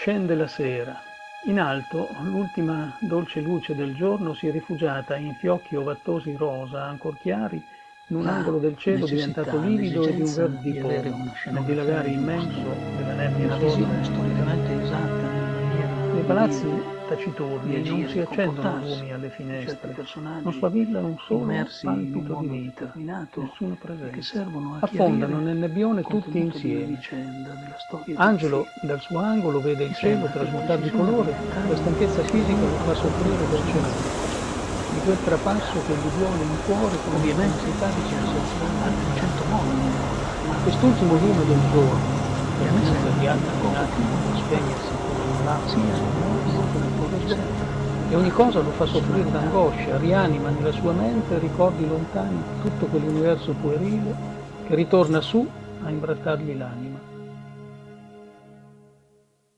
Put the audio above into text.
Scende la sera. In alto l'ultima dolce luce del giorno si è rifugiata in fiocchi ovattosi rosa, ancor chiari, in un La angolo del cielo diventato livido e di un verde di una nel dilagare di immenso della nebbia una sorda visione storicamente esatta palazzi taciturni di non si di accendono lumi alle finestre, non sfavilla un solo immersi in un palpito di vita, determinato nessuno che presente. servono a Affondano nel nebbione tutti di insieme. di Angelo dal suo angolo vede il cielo trasmutare di colore, la stanchezza fisica lo fa soffrire del cemento, di quel trapasso che gli duole in cuore con Ovviamente l'intensità di ci sono sensazione. di lavorare, ma Quest'ultimo lume del giorno, che a me senza sembra di che altri una cosa attimi per spegnersi come un presente. e ogni cosa lo fa soffrire d'angoscia, rianima nella sua mente ricordi lontani tutto quell'universo puerile che ritorna su a imbrattargli l'anima.